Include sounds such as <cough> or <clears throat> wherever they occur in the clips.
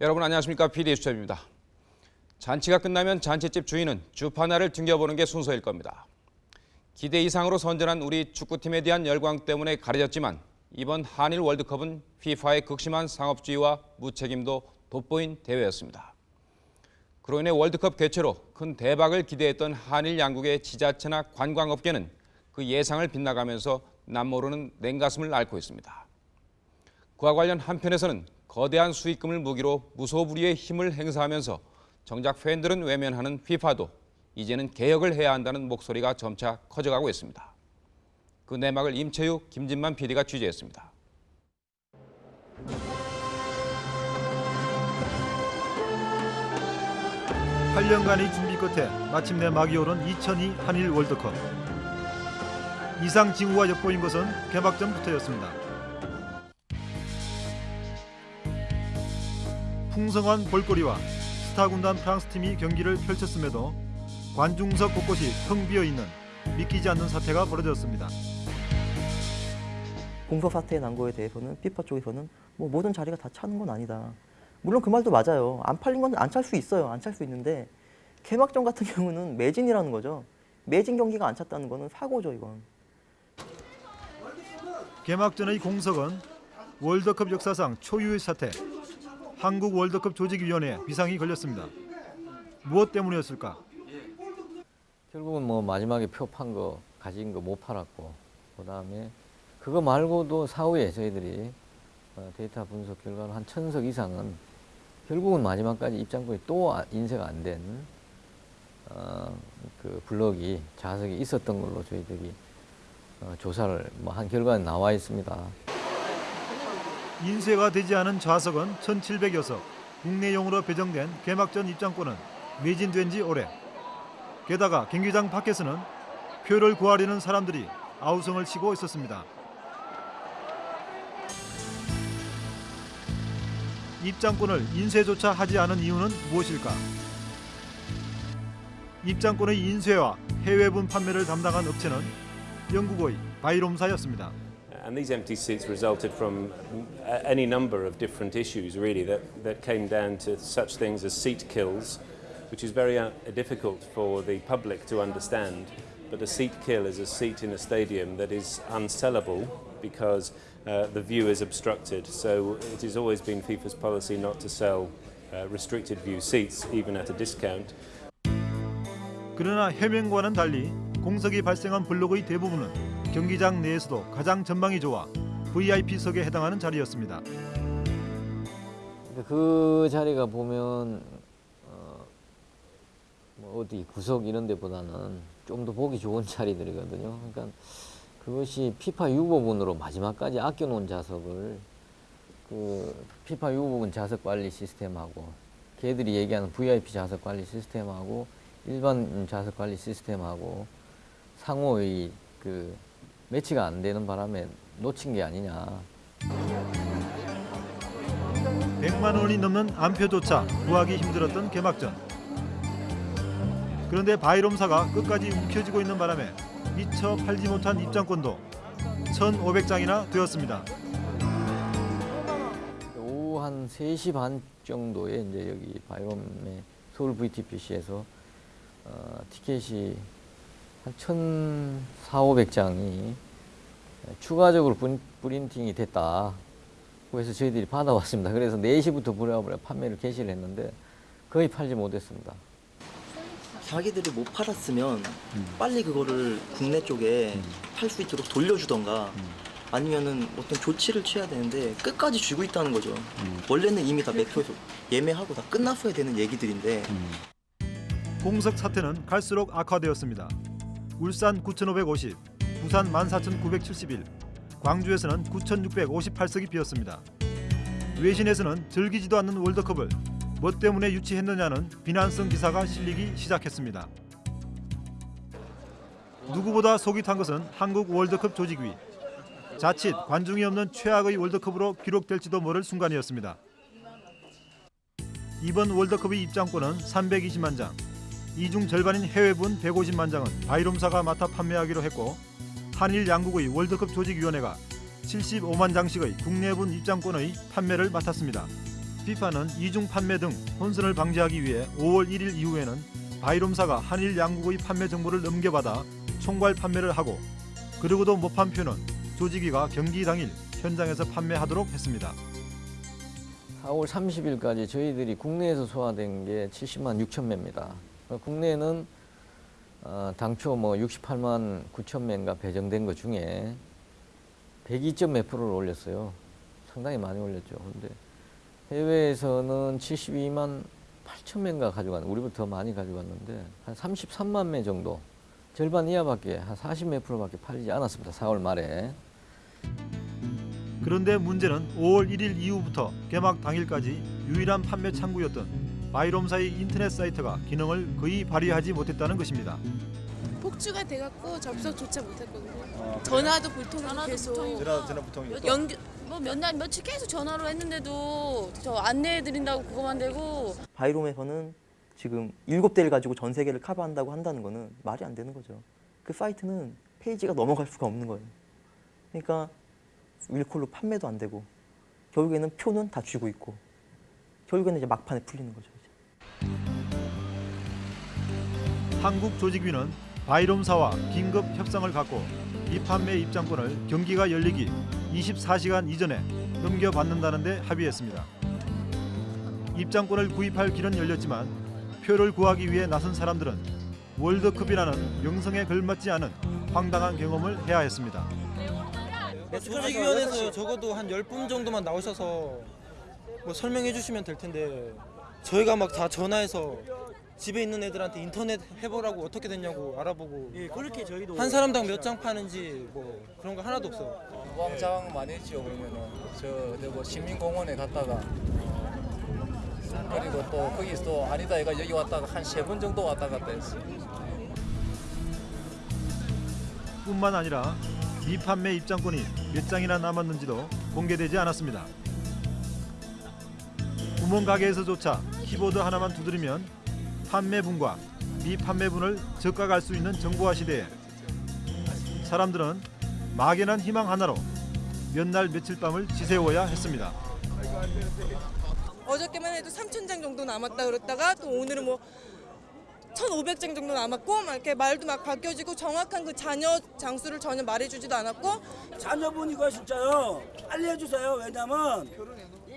여러분 안녕하십니까 PD 수첩입니다. 잔치가 끝나면 잔치집 주인은 주판화를 등겨보는 게 순서일 겁니다. 기대 이상으로 선전한 우리 축구팀에 대한 열광 때문에 가려졌지만 이번 한일 월드컵은 FIFA의 극심한 상업주의와 무책임도 돋보인 대회였습니다. 그로 인해 월드컵 개최로 큰 대박을 기대했던 한일 양국의 지자체나 관광업계는 그 예상을 빗나가면서 남모르는 냉가슴을 앓고 있습니다. 그와 관련 한편에서는 거대한 수익금을 무기로 무소불위의 힘을 행사하면서 정작 팬들은 외면하는 FIFA도 이제는 개혁을 해야 한다는 목소리가 점차 커져가고 있습니다. 그 내막을 임채유, 김진만 PD가 취재했습니다. 8년간의 준비 끝에 마침내 막이 오른 2002 한일 월드컵. 이상 징후가 엿보인 것은 개막전부터였습니다. 풍성한 볼거리와 스타 군단 프랑스 팀이 경기를 펼쳤음에도 관중석 곳곳이 텅 비어 있는 믿기지 않는 사태가 벌어졌습니다. 공석 사태에 난 거에 대해서는 피파 쪽에서는 뭐 모든 자리가 다 차는 건 아니다. 물론 그 말도 맞아요. 안 팔린 건 안 찰 수 있어요. 안 찰 수 있는데 개막전 같은 <laughs> 경우는 매진이라는 거죠. 매진 경기가 안 찼다는 거는 사고죠, 이건. 개막전의 공석은 월드컵 역사상 초유의 사태. 한국 월드컵 조직위원회에 비상이 걸렸습니다. 무엇 때문이었을까? 결국은 뭐 마지막에 표 판 거 가진 거 못 팔았고 그다음에 그거 말고도 사후에 저희들이 어, 데이터 분석 결과로 한 천석 이상은 결국은 마지막까지 입장권이 또 아- 인쇄가 안된 어, 그 블럭이 자석이 있었던 걸로 저희들이 어, 조사를 뭐 한 결과는 나와 있습니다. 인쇄가 되지 않은 좌석은 1,700여 석. 국내용으로 배정된 개막전 입장권은 매진된 지 오래. 게다가 경기장 밖에서는 표를 구하려는 사람들이 아우성을 치고 있었습니다. 입장권을 인쇄조차 하지 않은 이유는 무엇일까? 입장권의 인쇄와 해외분 판매를 담당한 업체는 영국의 바이롬사였습니다. And these empty seats resulted from a- any number of different issues, really, that, that came down to such things as seat kills, which is very uh, difficult for the public to understand. But a seat kill is a seat in a stadium that is unsellable because uh, the view is obstructed. So it has always been FIFA's policy not to sell uh, restricted view seats, even at a discount. 그러나 해명과는 달리 공석이 발생한 블록의 대부분은 경기장 내에서도 가장 전망이 좋아 VIP석에 해당하는 자리였습니다. 그 자리가 보면 어, 뭐 어디 구석 이런 데보다는 좀 더 보기 좋은 <laughs> 자리들이거든요. 그러니까 그것이 피파 유보분으로 마지막까지 아껴놓은 자석을 그 피파 유보분 자석 관리 시스템하고 걔들이 얘기하는 VIP 자석 관리 시스템하고 일반 자석 관리 시스템하고 상호의 그 매치가 안 되는 바람에 놓친 게 아니냐. 100만 원이 넘는 안표조차 구하기 힘들었던 개막전. 그런데 바이롬사가 끝까지 움켜쥐고 있는 바람에 미처 팔지 못한 입장권도 1,500장이나 되었습니다. 오후 한 3시 반 정도에 이제 여기 바이옴의 서울 VTPC에서 어, 티켓이 한 1,400장이 추가적으로 분- 프린팅이 됐다. 그래서 저희들이 받아왔습니다. 그래서 4시부터 부랴부랴 판매를 개시를 했는데 거의 팔지 못했습니다. 자기들이 못 팔았으면 빨리 그거를 국내 쪽에 팔수 있도록 돌려주던가 아니면은 어떤 조치를 취해야 되는데 끝까지 쥐고 있다는 거죠. 원래는 이미 다 매표에서 예매하고 다 끝났어야 되는 얘기들인데 공석 사태는 갈수록 악화되었습니다. 울산 9,550, 부산 14,971, 광주에서는 9,658석이 비었습니다. 외신에서는 즐기지도 않는 월드컵을 뭐 때문에 유치했느냐는 비난성 기사가 실리기 시작했습니다. 누구보다 속이 탄 것은 한국 월드컵 조직위. 자칫 관중이 없는 최악의 월드컵으로 기록될지도 모를 순간이었습니다. 이번 월드컵의 입장권은 320만 장, 이중 절반인 해외분 150만 장은 바이롬사가 맡아 판매하기로 했고 한일 양국의 월드컵 조직위원회가 75만 장씩의 국내분 입장권의 판매를 맡았습니다. FIFA는 이중 판매 등 혼선을 방지하기 위해 5월 1일 이후에는 바이롬사가 한일 양국의 판매 정보를 넘겨받아 총괄 판매를 하고 그러고도 못 판 표는 조직위가 경기 당일 현장에서 판매하도록 했습니다. 4월 30일까지 저희들이 국내에서 소화된 게 70만 6천 매입니다. 국내는 어, 당초 뭐 68만 9천 매인가 배정된 것 중에 102점 몇 프로를 올렸어요. 상당히 많이 올렸죠. 근데 해외에서는 72만 8천 매인가 가져간, 우리보다 더 많이 가져갔는데 한 33만 매 정도, 절반 이하밖에 한 40 몇 프로밖에 팔리지 않았습니다. 4월 말에. 그런데 문제는 5월 1일 이후부터 개막 당일까지 유일한 판매 창구였던 바이롬사의 인터넷 사이트가 기능을 거의 발휘하지 못했다는 것입니다. 폭주가 돼갖고 접속조차 못했거든요. 전화도 불통으로 계속 전화 전화 부통이 연결 뭐몇 날 며칠 계속 전화로 했는데도 저 안내해 드린다고 그거만 되고 바이롬에서는 지금 일곱 대를 가지고 전 세계를 커버한다고 한다는 거는 말이 안 되는 거죠. 그 사이트는 페이지가 넘어갈 수가 없는 거예요. 그러니까 윌콜로 판매도 안 되고 결국에는 표는 다 쥐고 있고 결국에는 이제 막판에 풀리는 거죠. 이제. 한국 조직위는 바이롬사와 긴급 협상을 갖고 이 판매 입장권을 경기가 열리기 24시간 이전에 넘겨받는다는 데 합의했습니다. 입장권을 구입할 길은 열렸지만 표를 구하기 위해 나선 사람들은 월드컵이라는 명성에 걸맞지 않은 황당한 경험을 해야 했습니다. 조직위원회에서 적어도 한 10분 정도만 나오셔서 뭐 설명해 주시면 될 텐데 저희가 막 다 전화해서 집에 있는 애들한테 인터넷 해보라고 어떻게 됐냐고 알아보고 예, 그렇게 저희도 한 사람당 몇 장 파는지 뭐 그런 거 하나도 없어요. 우왕좌왕 많이 했죠 그러면은 저뭐 시민공원에 갔다가 어, 그리고 또 거기서 또 아니다 얘가 여기 왔다가 한 세 번 정도 왔다 갔다 했어요. 뿐만 아니라 미판매 입장권이 몇 장이나 남았는지도 공개되지 않았습니다. 구멍 가게에서조차 키보드 하나만 두드리면 판매분과 미판매분을 적각할 수 있는 정보화 시대에 사람들은 막연한 희망 하나로 몇 날 며칠 밤을 지새워야 했습니다. 어저께만 해도 3,000장 정도 남았다 그랬다가 또 오늘은 뭐 1,500장 정도 남았고 막 이렇게 말도 막 바뀌어지고 정확한 그 잔여 장수를 전혀 말해주지도 않았고 자녀분 이거 진짜요 빨리 해주세요 왜냐면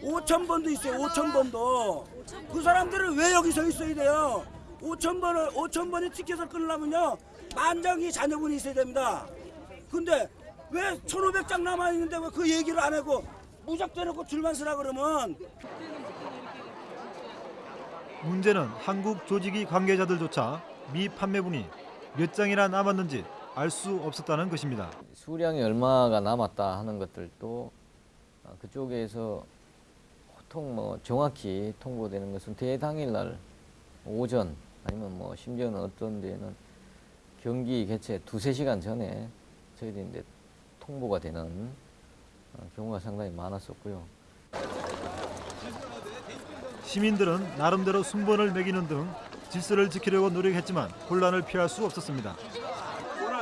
5천 번도 있어요 5천 번도. 그 사람들은 왜 여기 서 있어야 돼요? 5천 번을 5천 번의 티켓을 끊으려면요 만 장이 자녀분이 있어야 됩니다. 근데 왜 1,500장 남아 있는데 왜 그 얘기를 안 하고 무작대놓고 줄만 서라 그러면? 문제는 한국 조직위 관계자들조차 미 판매분이 몇 장이나 남았는지 알 수 없었다는 것입니다. 수량이 얼마가 남았다 하는 것들도 어, 그쪽에서 보통 뭐 정확히 통보되는 것은 대당일날 오전 아니면 뭐 심지어는 어떤 데는 경기 개최 두세 시간 전에 저희들이 이제 통보가 되는 어, 경우가 상당히 많았었고요. 시민들은 나름대로 순번을 매기는 등 질서를 지키려고 노력했지만 혼란을 피할 수 없었습니다.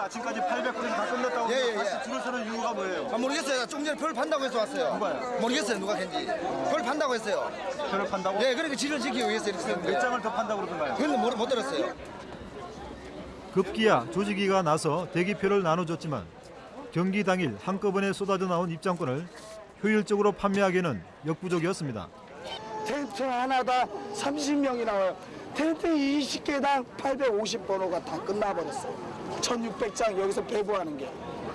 오늘 아침까지 800건이 다 끝났다고 예, 예, 다시 예. 줄을 서는 이유가 뭐예요? 아, 모르겠어요. 좀 전에 표를 판다고 해서 왔어요. 누가요? 모르겠어요. 누가 했는지. 표를 판다고 했어요. 표를 판다고? 예, 그러니까 질을 지키기 위해서 이렇게 했는데. 몇 장을 더 판다고 그러던가요? 그건 못, 못 들었어요. 급기야 조직위가 나서 대기표를 나눠줬지만 경기 당일 한꺼번에 쏟아져 나온 입장권을 효율적으로 판매하기에는 역부족이었습니다. 텐트 하나당 30명이 나와요. 텐트 20개당 850번호가 다 끝나버렸어요. 1600장 여기서 배부하는 게.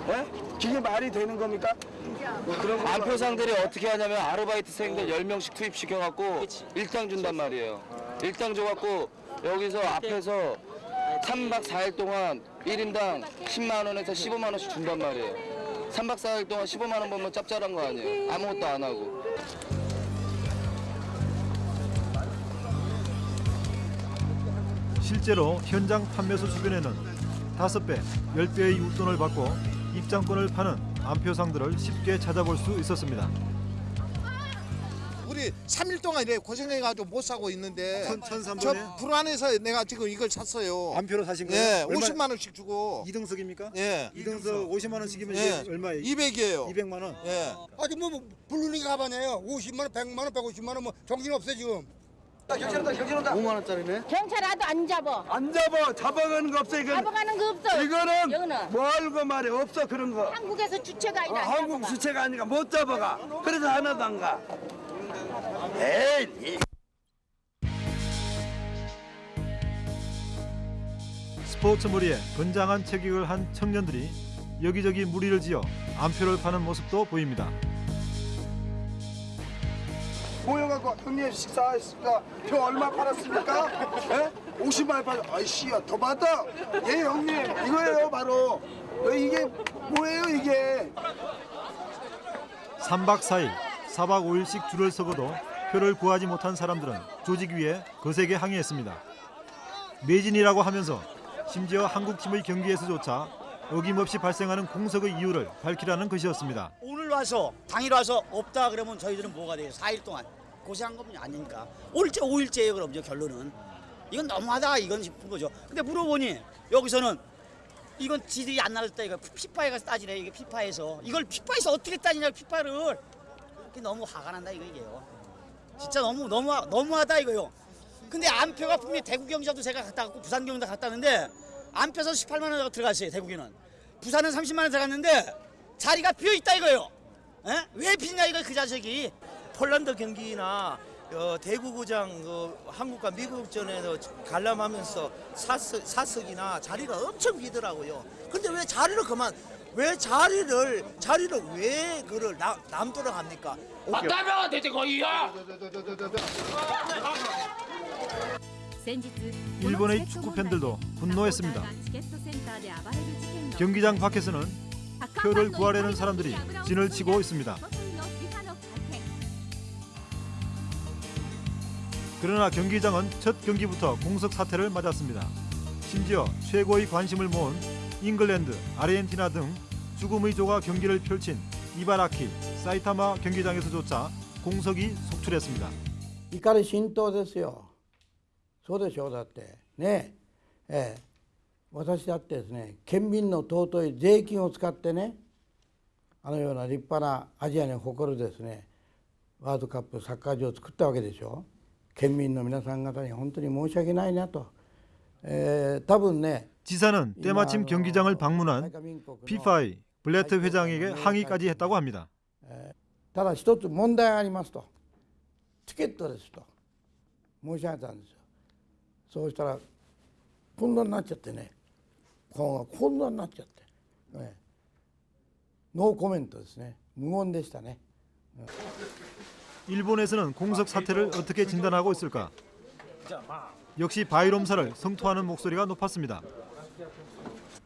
예? 그게 말이 되는 겁니까? 안표상들이 어떻게 하냐면 아르바이트생들 10명씩 투입시켜갖고 일당 준단 말이에요. 일당 줘갖고 여기서 앞에서 3박 4일 동안 1인당 10만 원에서 15만 원씩 준단 말이에요. 3박 4일 동안 15만 원 벌면 짭짤한 거 아니에요. 아무것도 안 하고. 실제로 현장 판매소 주변에는 5배, 10배의 웃돈을 받고 입장권을 파는 안표상들을 쉽게 찾아볼 수 있었습니다. 우리 여기 3일 동안 이래 고생해가지고 못 사고 있는데 저? 불안해서 내가 지금 이걸 샀어요. 안표로 사신 거예요? 예, 얼마- 50만 원씩 주고. 이등석입니까? 예. 이등석 50만 원씩이면 예. 얼마예요? 200이에요. 200만 원. 예. 아직 뭐, 뭐 부르는 게 가반이에요. 50만 원, 100만 원, 150만 원뭐 정신 없어 지금. 경찰 온다 경찰 온다 5만 원짜리네. 경찰 와도 안 잡아. 안 잡아. 잡아가는 거 없어 이거. 잡아가는 거 없어. 이거는 여기는 뭘고 말해 없어 그런 거. 한국에서 주체가 어, 아니다. 안 한국 잡아가. 수채가 아니까 못 잡아가. 그래서 하나도 안 가. 에이. 스포츠물이에 건장한 체격을 한 청년들이 여기저기 무리를 지어 안표를 파는 모습도 보입니다. 모여갖고 형님 식사했습니다. 표 얼마 팔았습니까? 예? 50만 원 팔. 아이씨야 더 받아. 예 형님 이거예요 바로. 어, 이게 뭐예요 이게? 3박 4일, 4박 5일씩 줄을 서고도 표를 구하지 못한 사람들은 조직 위에 거세게 항의했습니다. 매진이라고 하면서 심지어 한국팀의 경기에서조차 어김없이 발생하는 공석의 이유를 밝히라는 것이었습니다. 오늘 와서 당일 와서 없다 그러면 저희들은 뭐가 돼요? 4일 동안 고생한 건 아니니까. 오일째 5일째예요 그럼요 결론은. 이건 너무하다 이건 싶은 거죠. 근데 물어보니 여기서는 이건 지들이 안 나왔다 이거 피파에 가서 따지래 이게 피파에서 이걸 피파에서 어떻게 따지냐 피파를 이게 너무 화가 난다 이거 이게요. 진짜 너무 너무 너무하다 이거요. 근데 안표가 분명히 대구 경기장도 제가 갔다 갔고 부산 경기도 갔다 왔는데 안표 선수 18만 원 들어갔어요 대구기는. 부산은 30만 원 들어갔는데 자리가 비어 있다 이거요. 에? 왜 비냐 이거 그 자식이. 폴란드 경기나 어, 대구구장 그 한국과 미국전에서 관람하면서 사석, 사석이나 자리가 엄청 비더라고요. 근데 왜 자리를 그만 왜 자리를 자리를 왜 그를 남, 남도록 합니까? 맞다면 대체 거기야. 일본의 축구 팬들도 분노했습니다. 경기장 밖에서는 표를 구하려는 사람들이 진을 치고 있습니다. 그러나 경기장은 첫 경기부터 공석 사태를 맞았습니다. 심지어 최고의 관심을 모은 잉글랜드, 아르헨티나 등 죽음의 조가 경기를 펼친 이바라키, 사이타마 경기장에서조차 공석이 속출했습니다. 이까는 신도됐어요. そうでしょうだってねええ私だってですね県民の尊い税金を使ってねあのような立派なアジアに誇るですねワールドカップサッカー場を作ったわけでしょ県民の皆さん方に本当に申し訳ないなと、えー多分ね 지사는 때마침 경기장을 방문한 피파의 블레트 회장에게 항의까지 했다고 합니다. ただ一つ問題がありますとチケットですと申し上げたんですよ そうしたら混乱になっちゃってねこう混乱になっちゃって、ええノーコメントですね無言でしたね 일본에서는 공석 사태를 어떻게 진단하고 있을까? 역시 바이롬사를 성토하는 목소리가 높았습니다.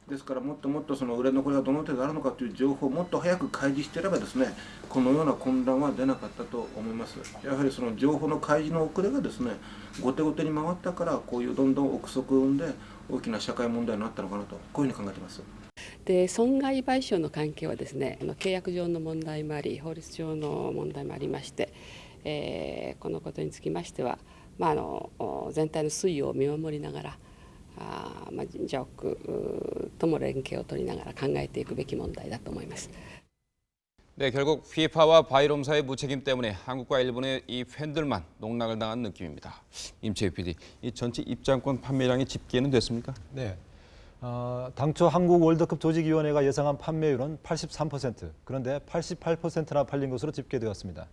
ですからもっともっとその裏のこれがどの程度あるのかという情報をもっと早く開示していればですねこのような混乱は出なかったと思います。やはりその情報の開示の遅れがですね後手後手に回ったからこういうどんどん憶測を生んで大きな社会問題になったのかなとこういうふうに考えています。で損害賠償の関係はですね契約上の問題もあり法律上の問題もありまして、えーこのことにつきましては、まあ、あの全体の推移を見守りながらあー、まあ、神社屋うとも連携を取りながら考えていくべき問題だと思います。 네, 결국 FIFA와 바이롬사의 무책임 때문에 한국과 일본의 이 팬들만 농락을 당한 느낌입니다. 임채희 PD, 이 전체 입장권 판매량이 집계는 됐습니까? 네. 어, 당초 한국 월드컵 조직위원회가 예상한 판매율은 83%, 그런데 88%나 팔린 것으로 집계되었습니다.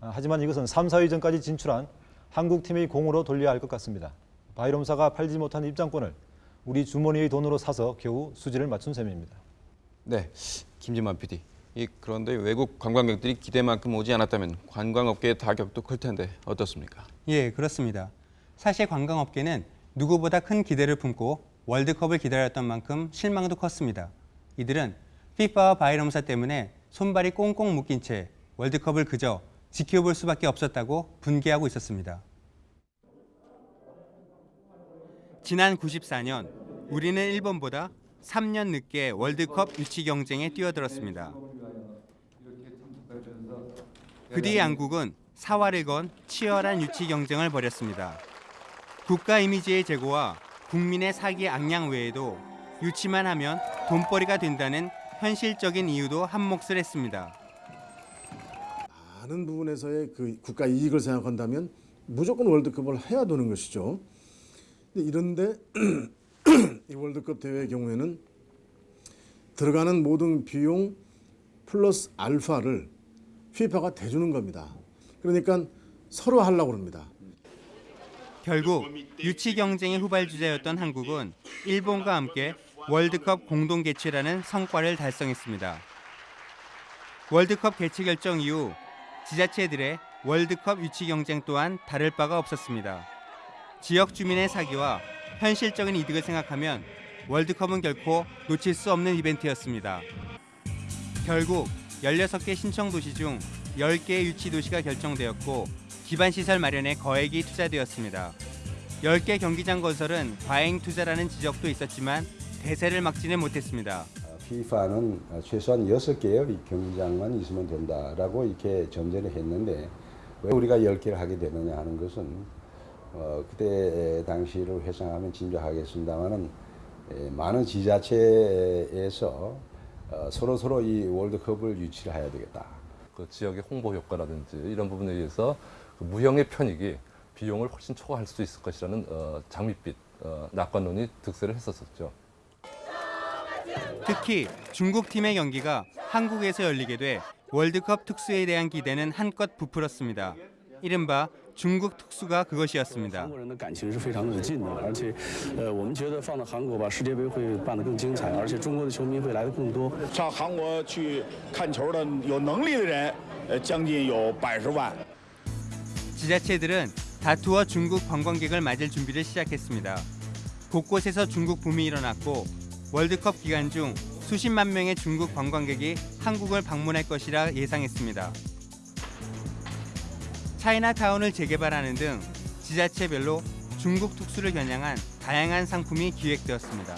아, 하지만 이것은 3, 4위전까지 진출한 한국팀의 공으로 돌려야 할 것 같습니다. 바이롬사가 팔지 못한 입장권을 우리 주머니의 돈으로 사서 겨우 수지를 맞춘 셈입니다. 네, 김진만 PD. 이 그런데 외국 관광객들이 기대만큼 오지 않았다면 관광업계의 타격도 클 텐데 어떻습니까? 예, 그렇습니다. 사실 관광업계는 누구보다 큰 기대를 품고 월드컵을 기다렸던 만큼 실망도 컸습니다. 이들은 피파와 바이럼사 때문에 손발이 꽁꽁 묶인 채 월드컵을 그저 지켜볼 수밖에 없었다고 분개하고 있었습니다. 지난 94년 우리는 일본보다 3년 늦게 월드컵 유치 경쟁에 뛰어들었습니다. 그 뒤에 양국은 사활을 건 치열한 유치 경쟁을 벌였습니다. 국가 이미지의 제고와 국민의 사기 악양 외에도 유치만 하면 돈벌이가 된다는 현실적인 이유도 한몫을 했습니다. 많은 부분에서의 그 국가 이익을 생각한다면 무조건 월드컵을 해야 되는 것이죠. 근데 이런데 <clears throat> 이 월드컵 대회의 경우에는 들어가는 모든 비용 플러스 알파를 FIFA가 대주는 겁니다. 그러니까 서로 하려고 합니다. 결국 유치 경쟁의 후발 주자였던 한국은 일본과 함께 월드컵 공동 개최라는 성과를 달성했습니다. 월드컵 개최 결정 이후 지자체들의 월드컵 유치 경쟁 또한 다를 바가 없었습니다. 지역 주민의 사기와 현실적인 이득을 생각하면 월드컵은 결코 놓칠 수 없는 이벤트였습니다. 결국 16개 신청 도시 중 10개의 유치 도시가 결정되었고 기반 시설 마련에 거액이 투자되었습니다. 10개 경기장 건설은 과잉 투자라는 지적도 있었지만 대세를 막지는 못했습니다. FIFA는 최소한 6개의 경기장만 있으면 된다라고 이렇게 전제를 했는데 왜 우리가 10개를 하게 되느냐 하는 것은 어, 그때 당시를 회상하면 짐작하겠습니다만은 많은 지자체에서 어, 서로 서로 이 월드컵을 유치를 해야 되겠다. 그 지역의 홍보 효과라든지 이런 부분에 의해서 그 무형의 편익이 비용을 훨씬 초과할 수 있을 것이라는 어, 장밋빛 어, 낙관론이 득세를 했었었죠. 특히 중국 팀의 경기가 한국에서 열리게 돼 월드컵 특수에 대한 기대는 한껏 부풀었습니다. 이른바 중국 특수가 그것이었습니다. 어, 지자체들은 다투어 중국 관광객을 맞을 준비를 시작했습니다. 곳곳에서 중국 붐이 일어났고 월드컵 기간 중 수십만 명의 중국 관광객이 한국을 방문할 것이라 예상했습니다. 차이나타운을 재개발하는 등 지자체별로 중국 특수를 겨냥한 다양한 상품이 기획되었습니다.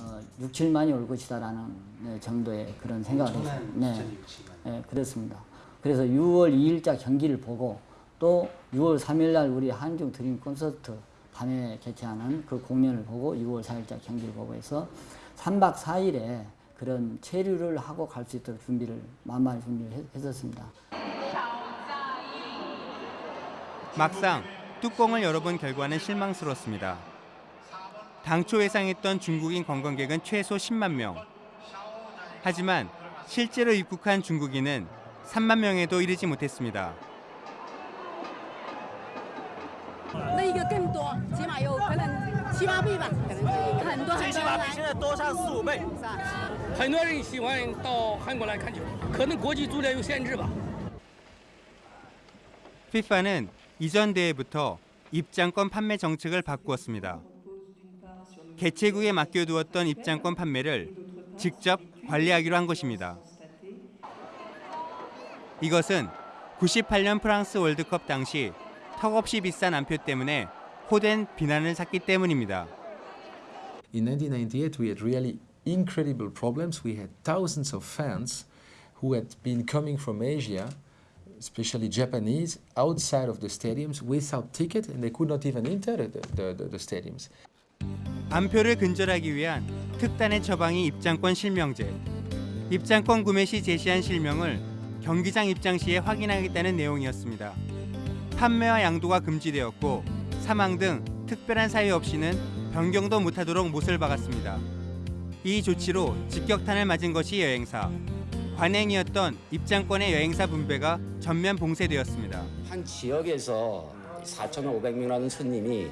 어, 6, 7만이 올 것이다라는 네, 정도의 그런 생각을 했어요. 네, 네, 그렇습니다. 그래서 6월 2일자 경기를 보고 또 6월 3일 날 우리 한중 드림 콘서트 밤에 개최하는 그 공연을 보고 6월 4일자 경기를 보고 해서 3박 4일에 그런 체류를 하고 갈 수 있도록 준비를 만만히 준비를 했- 했었습니다. 막상 뚜껑을 열어본 결과는 실망스럽습니다. 당초 예상했던 중국인 관광객은 최소 10만 명. 하지만 실제로 입국한 중국인은 3만 명에도 이르지 못했습니다. 피파는 이전 대회부터 입장권 판매 정책을 바꾸었습니다. 개최국에 맡겨두었던 입장권 판매를 직접 관리하기로 한 것입니다. 이것은 98년 프랑스 월드컵 당시 턱없이 비싼 안표 때문에 호된 비난을 샀기 때문입니다. In 1998, we had really incredible problems. We had thousands of fans who had been coming from Asia, especially Japanese, outside of the stadiums without ticket, and they could not even enter the, the, the, the stadiums. 안표를 근절하기 위한 특단의 처방이 입장권 실명제. 입장권 구매 시 제시한 실명을 경기장 입장 시에 확인하겠다는 내용이었습니다. 판매와 양도가 금지되었고 사망 등 특별한 사유 없이는 변경도 못하도록 못을 박았습니다. 이 조치로 직격탄을 맞은 것이 여행사. 관행이었던 입장권의 여행사 분배가 전면 봉쇄되었습니다. 한 지역에서 4,500명이라는 손님이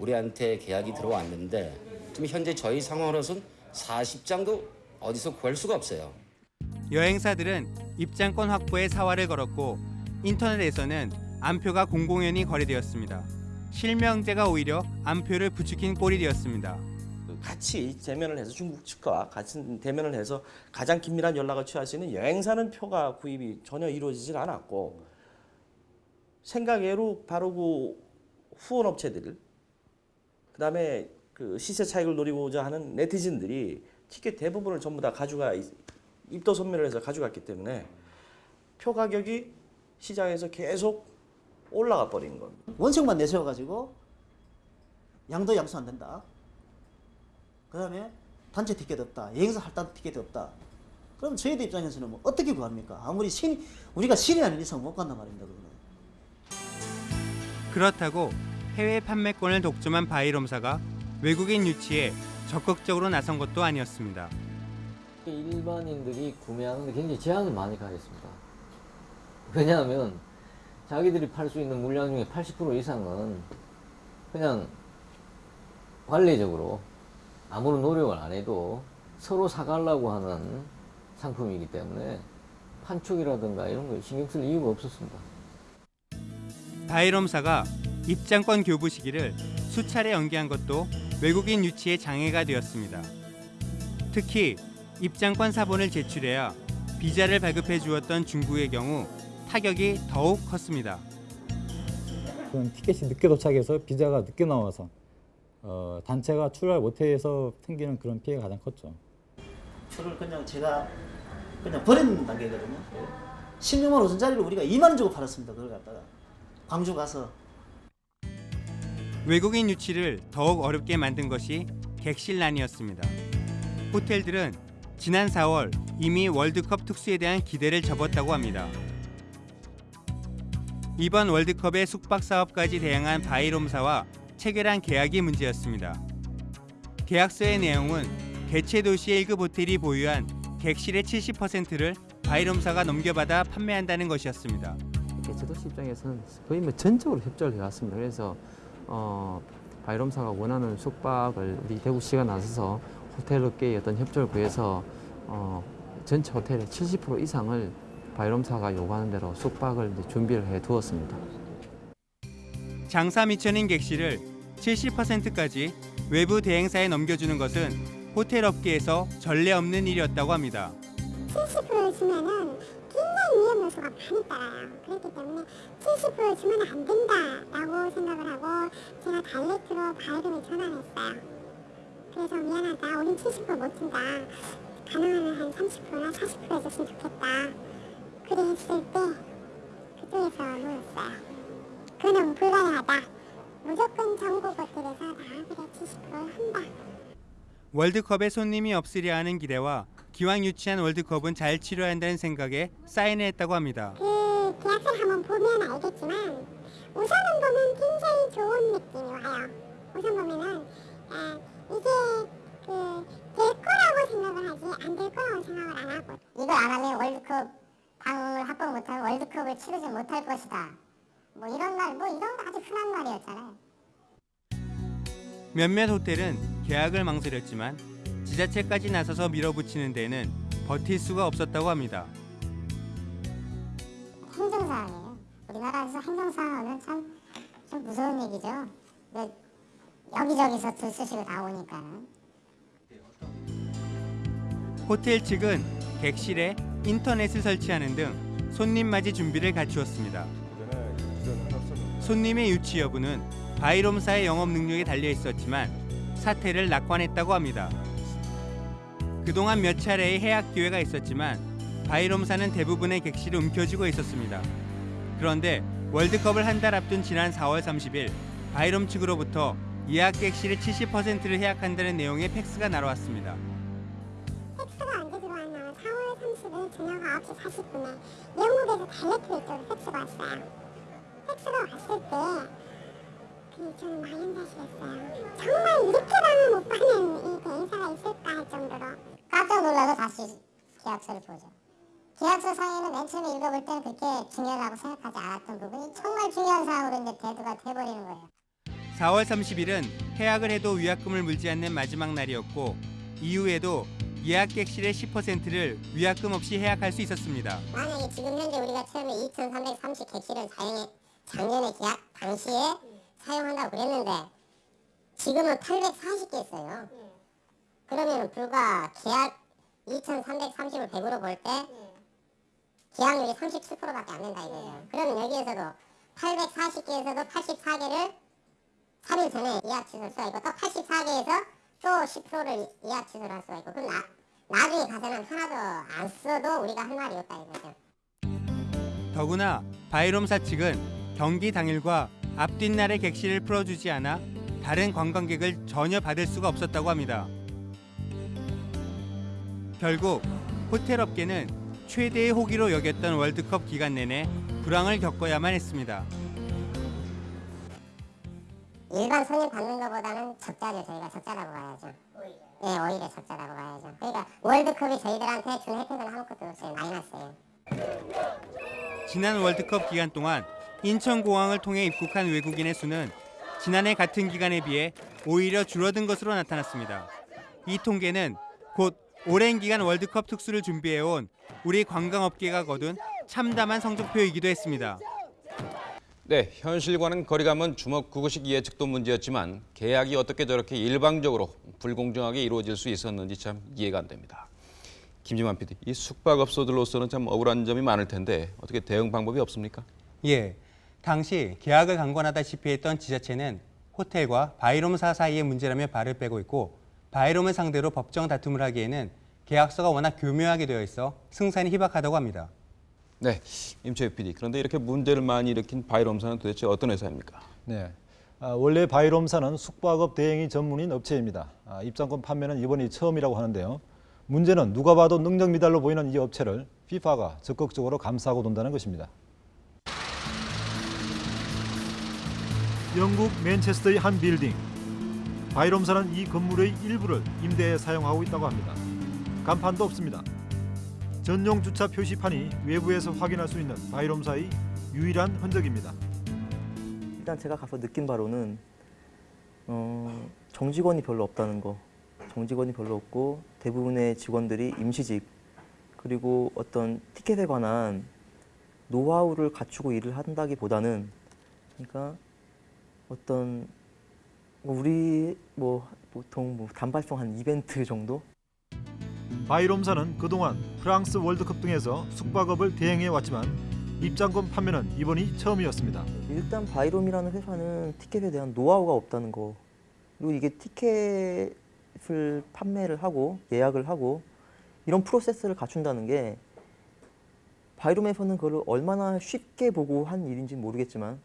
우리한테 계약이 들어왔는데 지금 현재 저희 상황으로서는 40장도 어디서 구할 수가 없어요. 여행사들은 입장권 확보에 사활을 걸었고 인터넷에서는 안표가 공공연히 거래되었습니다. 실명제가 오히려 안표를 부추긴 꼴이 되었습니다. 같이 대면을 해서 중국 측과 같이 대면을 해서 가장 긴밀한 연락을 취할 수 있는 여행사는 표가 구입이 전혀 이루어지질 않았고 생각외로 바로 그 후원 업체들 그다음에 그 시세 차익을 노리고자 하는 네티즌들이 티켓 대부분을 전부 다 가져가 입도 선매를 해서 가져갔기 때문에 표 가격이 시장에서 계속 올라가 버린 겁니다. 원칙만 내세워가지고 양도 양수 안 된다. 그 다음에 단체 티켓 없다. 여행사 할당 티켓 없다. 그럼 저희들 입장에서는 뭐 어떻게 구합니까? 아무리 신 우리가 신이 아닌 이상 못 간단 말입니다. 그거는. 그렇다고 해외 판매권을 독점한 바이롬사가 외국인 유치에 적극적으로 나선 것도 아니었습니다. 일반인들이 구매하는데 굉장히 제한을 많이 가했습니다. 왜냐하면 자기들이 팔 수 있는 물량 중에 80% 이상은 그냥 관례적으로 아무런 노력을 안 해도 서로 사가려고 하는 상품이기 때문에 판촉이라든가 이런 거 신경 쓸 이유가 없었습니다. 바이롬사가 입장권 교부 시기를 수차례 연기한 것도 외국인 유치에 장애가 되었습니다. 특히 입장권 사본을 제출해야 비자를 발급해 주었던 중국의 경우 타격이 더욱 컸습니다. 티켓이 늦게 도착해서 비자가 늦게 나와서 어, 단체가 출발 못해서 생기는 그런 피해가 가장 컸죠. 표를 그냥 제가 그냥 버리는 단계거든요. 16만 5천짜리를 우리가 2만 원 주고 팔았습니다. 그걸 갖다가 광주 가서 외국인 유치를 더욱 어렵게 만든 것이 객실난이었습니다. 호텔들은 지난 4월 이미 월드컵 특수에 대한 기대를 접었다고 합니다. 이번 월드컵의 숙박 사업까지 대행한 바이롬사와 체결한 계약이 문제였습니다. 계약서의 내용은 개최 도시의 1급 호텔이 보유한 객실의 70%를 바이롬사가 넘겨받아 판매한다는 것이었습니다. 개최 도시 입장에서는 거의 뭐 전적으로 협조를 해왔습니다. 그래서 어, 바이롬사가 원하는 숙박을 우리 대구시가 나서서 호텔 업계의 어떤 협조를 구해서 어, 전체 호텔의 70% 이상을 바이롬사가 요구하는 대로 숙박을 준비를 해 두었습니다. 장사 미천인 객실을 70%까지 외부 대행사에 넘겨주는 것은 호텔 업계에서 전례 없는 일이었다고 합니다. 70% 주면은 굉장히 위험 요소가 많이 따라요. 그렇기 때문에 70% 주면 안 된다라고 생각을 하고 제가 다이렉트로 바이름에 전화를 했어요. 그래서 미안하다. 우린 70%못 준다. 가능하면 한 30%나 40% 해줬으면 좋겠다. 그래 했을 때 그쪽에서 물었어요. 그는 불가능하다. 무조건 전국 호텔에서 다 그래 70% 한다. 월드컵에 손님이 없으려 하는 기대와 기왕 유치한 월드컵은 잘 치러야 한다는 생각에 사인을 했다고 합니다. 그 계약서를 한번 보면 알겠지만 우선은 보면 굉장히 좋은 느낌이 와요. 우선 보면은 아, 이게 그 될 거라고 생각을 하지 안 될 거라고 생각을 안 하고 이거 안 하면 월드컵 방을 확보 못하고 월드컵을 치르지 못할 것이다. 뭐 이런 말, 뭐 이런 거 아주 흔한 말이었잖아요. 몇몇 호텔은 계약을 망설였지만 지자체까지 나서서 밀어붙이는 데에는 버틸 수가 없었다고 합니다. 행정사항이에요. 우리나라에서 행정사항은 참, 좀 무서운 얘기죠. 여기저기서 들쑤시고 나오니까는. 호텔 측은 객실에 인터넷을 설치하는 등 손님 맞이 준비를 갖추었습니다. 손님의 유치 여부는 바이롬사의 영업 능력에 달려 있었지만 사태를 낙관했다고 합니다. 그동안 몇 차례의 해약 기회가 있었지만 바이롬사는 대부분의 객실을 움켜쥐고 있었습니다. 그런데 월드컵을 한 달 앞둔 지난 4월 30일 바이롬 측으로부터 예약 객실의 70%를 해약한다는 내용의 팩스가 날아왔습니다. 팩스가 언제 들어왔냐면 4월 30일 저녁 9시 40분에 영국에서 direct 이쪽으로 팩스가 왔어요. 팩스가 왔을 때 그, 저는 망연자실했어요. 정말 이렇게라는 못 받는 이 대행사가 있을까 할 정도로 깜짝 놀라서 다시 계약서를 보죠. 계약서 상에는 맨 처음에 읽어볼 때는 그렇게 중요하다고 생각하지 않았던 부분이 정말 중요한 사항으로 이제 대두가 돼버리는 거예요. 4월 30일은 해약을 해도 위약금을 물지 않는 마지막 날이었고 이후에도 예약 객실의 10%를 위약금 없이 해약할 수 있었습니다. 만약에 지금 현재 우리가 처음에 2,330 객실을 사용해 작년에 계약 당시에 사용한다고 그랬는데 지금은 840개 있어요. 그러면 불과 계약 2,330을 100으로 볼 때 계약률이 37%밖에 안 된다 이거예요. 그러면 여기에서도 840개에서도 84개를 3일 전에 예약 취소할 수가 있고 또 84개에서 또 10%를 예약 취소를 할 수가 있고 그럼 나, 나중에 가서는 하나도 안 써도 우리가 할 말이 없다 이거죠. 더구나 바이롬사 측은 경기 당일과 앞뒷날의 객실을 풀어주지 않아 다른 관광객을 전혀 받을 수가 없었다고 합니다. 결국 호텔 업계는 최대의 호기로 여겼던 월드컵 기간 내내 불황을 겪어야만 했습니다. 일반 손님 받는 것보다는 적자죠. 저희가 적자라고 봐야죠. 네, 오히려 적자라고 봐야죠. 그러니까 월드컵이 저희들한테 준 혜택은 아무것도 없어요. 마이너스예요. 지난 월드컵 기간 동안 인천공항을 통해 입국한 외국인의 수는 지난해 같은 기간에 비해 오히려 줄어든 것으로 나타났습니다. 이 통계는 곧 오랜 기간 월드컵 특수를 준비해온 우리 관광업계가 거둔 참담한 성적표이기도 했습니다. 네, 현실과는 거리감은 주먹구구식 예측도 문제였지만 계약이 어떻게 저렇게 일방적으로 불공정하게 이루어질 수 있었는지 참 이해가 안 됩니다. 김지만 PD, 이 숙박업소들로서는 참 억울한 점이 많을 텐데 어떻게 대응 방법이 없습니까? 예, 당시 계약을 강권하다시피 했던 지자체는 호텔과 바이롬사 사이의 문제라며 발을 빼고 있고 바이롬을 상대로 법정 다툼을 하기에는 계약서가 워낙 교묘하게 되어 있어 승산이 희박하다고 합니다. 네, 임채희 PD. 그런데 이렇게 문제를 많이 일으킨 바이롬사는 도대체 어떤 회사입니까? 네. 아, 원래 바이롬사는 숙박업 대행이 전문인 업체입니다. 아, 입장권 판매는 이번이 처음이라고 하는데요. 문제는 누가 봐도 능력 미달로 보이는 이 업체를 FIFA가 적극적으로 감싸고 돈다는 것입니다. 영국 맨체스터의 한 빌딩. 바이롬사는 이 건물의 일부를 임대에 사용하고 있다고 합니다. 간판도 없습니다. 전용 주차 표시판이 외부에서 확인할 수 있는 바이롬사의 유일한 흔적입니다. 일단 제가 가서 느낀 바로는 어, 정직원이 별로 없다는 거. 정직원이 별로 없고 대부분의 직원들이 임시직 그리고 어떤 티켓에 관한 노하우를 갖추고 일을 한다기보다는 그러니까 어떤 뭐 우리 뭐 보통 뭐 단발성 한 이벤트 정도 바이롬사는 그동안 프랑스 월드컵 등에서 숙박업을 대행해 왔지만 입장권 판매는 이번이 처음이었습니다. 일단 바이롬이라는 회사는 티켓에 대한 노하우가 없다는 거 그리고 이게 티켓을 판매를 하고 예약을 하고 이런 프로세스를 갖춘다는 게 바이롬에서는 그걸 얼마나 쉽게 보고 한 일인지 모르겠지만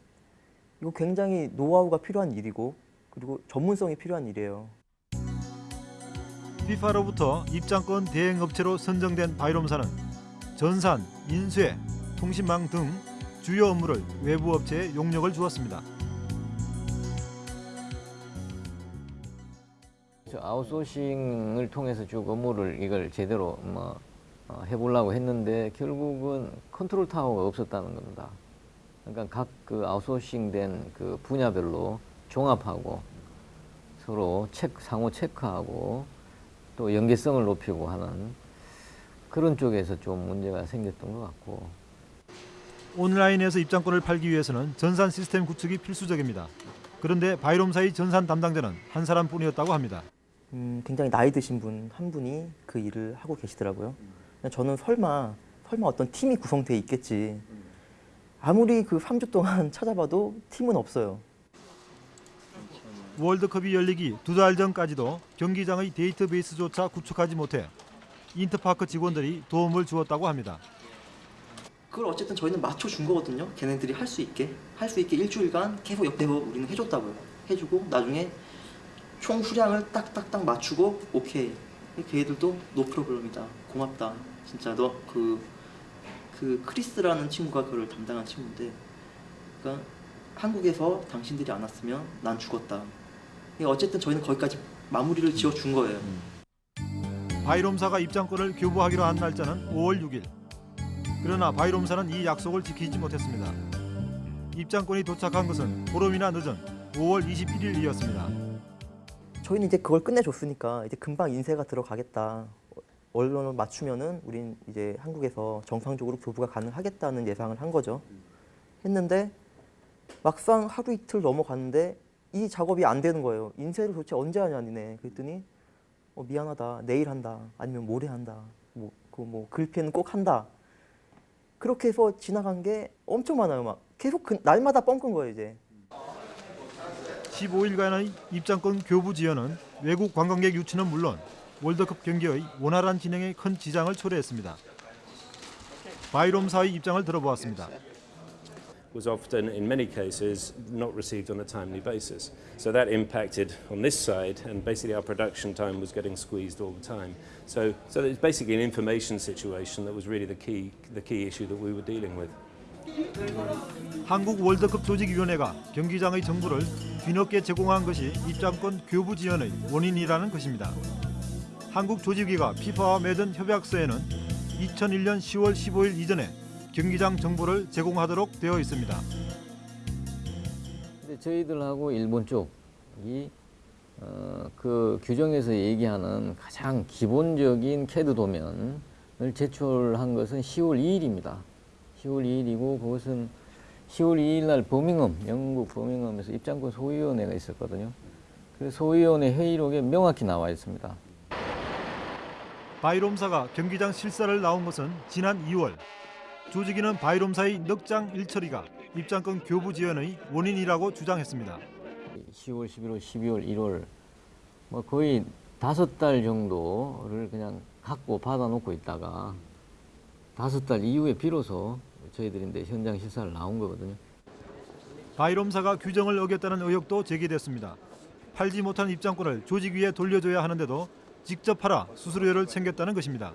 이거 굉장히 노하우가 필요한 일이고 그리고 전문성이 필요한 일이에요. FIFA로부터 입장권 대행 업체로 선정된 바이롬사는 전산, 인쇄, 통신망 등 주요 업무를 외부 업체에 용역을 주었습니다. 저 아웃소싱을 통해서 쭉 업무를 이걸 제대로 뭐 어, 해보려고 했는데 결국은 컨트롤 타워가 없었다는 겁니다. 그러니까 각 그 아웃소싱된 그 분야별로 종합하고 서로 체크, 상호 체크하고 또 연계성을 높이고 하는 그런 쪽에서 좀 문제가 생겼던 것 같고 온라인에서 입장권을 팔기 위해서는 전산 시스템 구축이 필수적입니다. 그런데 바이롬사의 전산 담당자는 한 사람뿐이었다고 합니다. 음, 굉장히 나이 드신 분 한 분이 그 일을 하고 계시더라고요. 저는 설마 설마 어떤 팀이 구성돼 있겠지. 아무리 그 3주 동안 <laughs> 찾아봐도 팀은 없어요. 월드컵이 열리기 두 달 전까지도 경기장의 데이터베이스조차 구축하지 못해 인터파크 직원들이 도움을 주었다고 합니다. 그걸 어쨌든 저희는 맞춰준 거거든요. 걔네들이 할 수 있게 할 수 있게 일주일간 계속 옆에서 우리는 해줬다고요. 해주고 나중에 총 수량을 딱딱딱 맞추고 오케이. 걔들도 no problem이다. 고맙다. 진짜 너 그 그 크리스라는 친구가 그걸 담당한 친구인데, 그러니까 한국에서 당신들이 안 왔으면 난 죽었다. 그러니까 어쨌든 저희는 거기까지 마무리를 지어 준 거예요. 바이롬사가 입장권을 교부하기로 한 날짜는 5월 6일. 그러나 바이롬사는 이 약속을 지키지 못했습니다. 입장권이 도착한 것은 보름이나 늦은 5월 21일이었습니다. 저희는 이제 그걸 끝내줬으니까 이제 금방 인쇄가 들어가겠다. 언론을 맞추면은 우린 이제 한국에서 정상적으로 교부가 가능하겠다는 예상을 한 거죠. 했는데 막상 하루 이틀 넘어갔는데 이 작업이 안 되는 거예요. 인쇄를 도대체 언제 하냐 니네. 그랬더니 어, 미안하다. 내일 한다. 아니면 모레 한다. 뭐 그 뭐 글펜 꼭 한다. 그렇게 해서 지나간 게 엄청 많아요. 막 계속 그 날마다 뻥끈 거예요 이제. 15일간의 입장권 교부 지연은 외국 관광객 유치는 물론 월드컵 경기의 원활한 진행에 큰 지장을 초래했습니다. 바이롬 사의 입장을 들어보았습니다. was often, in many cases, not received on a timely basis. So that impacted on this side, and basically our production time was getting squeezed all the time. So, so it's basically an information situation that was really the key, the key issue that we were dealing with. 한국 월드컵 조직위원회가 경기장의 정보를 뒤늦게 제공한 것이 입장권 교부 지연의 원인이라는 것입니다. 한국 조직위가 피파와 맺은 협약서에는 2001년 10월 15일 이전에 경기장 정보를 제공하도록 되어 있습니다. 저희들하고 일본 쪽이 어, 그 규정에서 얘기하는 가장 기본적인 캐드 도면을 제출한 것은 10월 2일입니다. 10월 2일이고 그것은 10월 2일 날 버밍엄, 영국 버밍엄에서 입장권 소위원회가 있었거든요. 그 소위원회 회의록에 명확히 나와 있습니다. 바이롬사가 경기장 실사를 나온 것은 지난 2월. 조직위는 바이롬사의 넉장 일처리가 입장권 교부 지연의 원인이라고 주장했습니다. 10월, 11월, 12월, 1월 뭐 거의 다섯 달 정도를 그냥 갖고 받아놓고 있다가 다섯 달 이후에 비로소 저희들인데 현장 실사를 나온 거거든요. 바이롬사가 규정을 어겼다는 의혹도 제기됐습니다. 팔지 못한 입장권을 조직위에 돌려줘야 하는데도 직접 팔아 수수료를 챙겼다는 것입니다.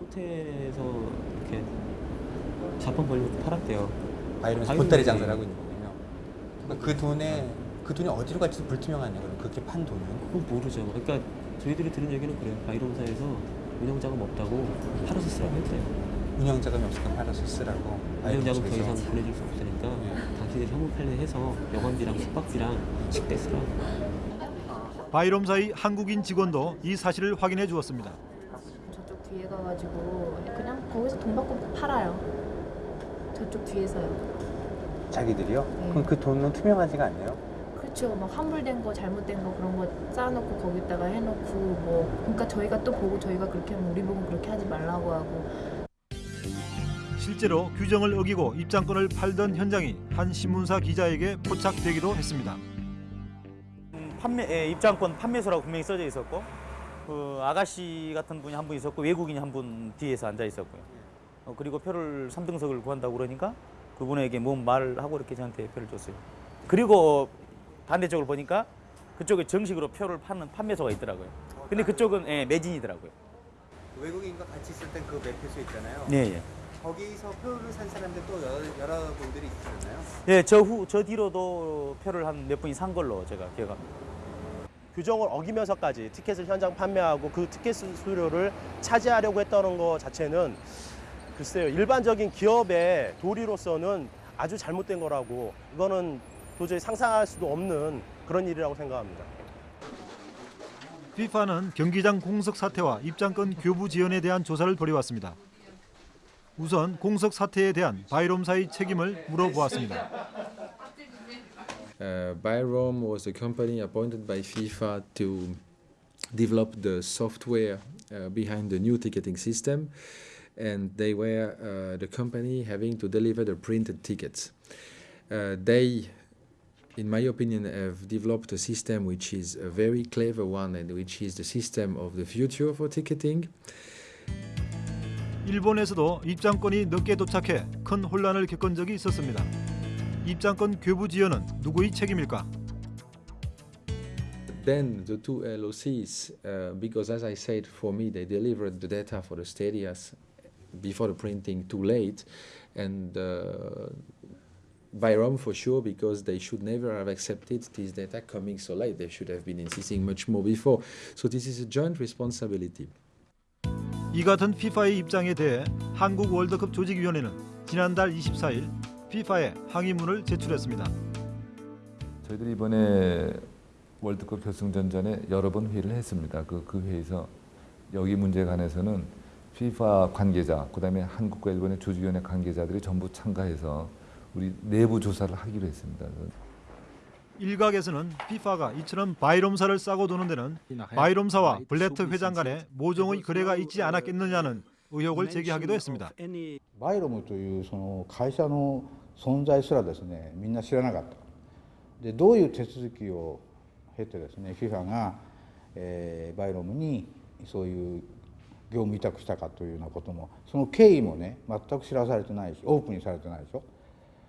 호텔에서 이렇게 자판 벌리고 팔았대요. 바이러면서 보따리 장사를 하고 있는 거군요. 그러니까 그 돈에 그 돈이 어디로 갈지도 불투명하네요. 그럼 그렇게 판 돈은? 그건 모르죠. 그러니까 저희들이 들은 얘기는 그래요. 바이롬사에서 운영자금 없다고 팔아서 쓰라고 했대요. 운영자금이 없으니까 팔아서 쓰라고. 운영자금 더. 이상 보내줄 수 없으니까 네. 당신들 현금 판례해서 여관비랑 숙박비랑 식대 쓰라고. 바이롬사의 한국인 직원도 이 사실을 확인해 주었습니다. 저쪽 뒤에 가가지고 그냥 거기서 돈 받고 팔아요. 저쪽 뒤에서요. 자기들이요? 네. 그럼 그 돈은 투명하지가 않네요. 그렇죠. 막 환불된 거, 잘못된 거 그런 거 쌓아놓고 거기다가 해놓고 뭐 그러니까 저희가 또 보고 저희가 그렇게 하면 우리 보고 그렇게 하지 말라고 하고 실제로 규정을 어기고 입장권을 팔던 현장이 한 신문사 기자에게 포착되기도 했습니다. 판매 예, 입장권 판매소라고 분명히 써져 있었고 그 아가씨 같은 분이 한 분 있었고 외국인이 한 분 뒤에서 앉아 있었고요. 어, 그리고 표를 3등석을 구한다고 그러니까 그분에게 뭔 말을 하고 이렇게 저한테 표를 줬어요. 그리고 반대쪽을 보니까 그쪽에 정식으로 표를 파는 판매소가 있더라고요. 근데 그쪽은 예, 매진이더라고요. 외국인과 같이 있을 땐 그 매표소 있잖아요. 예, 예. 거기서 표를 산 사람들 또 여러, 여러 분들이 있었나요? 예, 저 후 저 뒤로도 표를 한 몇 분이 산 걸로 제가 기억합니다. 규정을 어기면서까지 티켓을 현장 판매하고 그 티켓 수수료를 차지하려고 했다는 것 자체는 글쎄요 일반적인 기업의 도리로서는 아주 잘못된 거라고 이거는 도저히 상상할 수도 없는 그런 일이라고 생각합니다. FIFA는 경기장 공석 사태와 입장권 교부 지연에 대한 조사를 벌여왔습니다. 우선 공석 사태에 대한 바이롬사의 책임을 물어보았습니다. Uh, Byrom was a company appointed by FIFA to develop the software uh, behind the new ticketing system, and they were uh, the company having to deliver the printed tickets. Uh, they, in my opinion, have developed a system which is a very clever one and which is the system of the future for ticketing. 일본에서도 입장권이 늦게 도착해 큰 혼란을 겪은 적이 있었습니다. 입장권 교부 지연은 누구의 책임일까? Then the two LOCs, uh, because as I said, for me they delivered the data for the stadias before the printing too late, and uh, Byrom for sure because they should never have accepted this data coming so late. They should have been insisting much more before. So this is a joint responsibility. 이 같은 FIFA의 입장에 대해 한국 월드컵 조직위원회는 지난달 24일 FIFA에 항의문을 제출했습니다. 저희들이 이번에 월드컵 결승전전에 여러 번 회의를 했습니다. 그, 그 회의에서 여기 문제에 관해서는 FIFA 관계자, 그다음에 한국과 일본의 조직위원회 관계자들이 전부 참가해서 우리 내부 조사를 하기로 했습니다. 일각에서는 FIFA가 이처럼 바이롬사를 싸고 도는 데는 바이롬사와 블레터 회장 간에 모종의 거래가 있지 않았겠느냐는 의혹을 제기하기도 했습니다. バイロムというその会社の 存在すらですねみんな知らなかった。でどういう手続きを経てですね FIFA が、えーバイロムにそういう業務委託したかというようなこともその経緯もね全く知らされてないしオープンにされてないでしょ。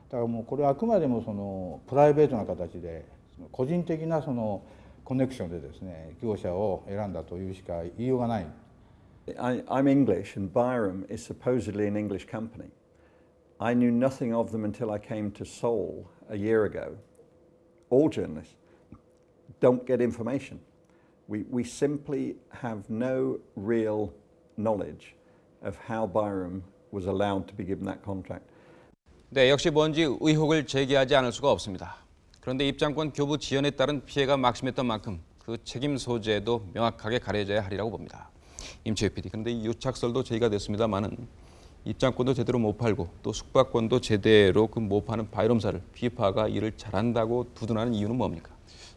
だからもうこれはあくまでもそのプライベートな形で個人的なそのコネクションでですね業者を選んだというしか言いようがない。I, I'm English, and Byram is supposedly an English company. I knew nothing of them until I came to Seoul a year ago. All journalists don't get information. We, we simply have no real knowledge of how Byram was allowed to be given that contract. 네, 역시 뭔지 의혹을 제기하지 않을 수가 없습니다. 그런데 입장권 교부 지연에 따른 피해가 막심했던 만큼 그 책임 소재도 명확하게 가려져야 하리라고 봅니다. 임채희 PD, 그런데 이 유착설도 제기가 됐습니다만은 입장권도 제대로 못 팔고 또 숙박권도 제대로 그 못 파는 바이롬사를 피파가 일을 잘한다고 두둔하는 이유는 뭡니까?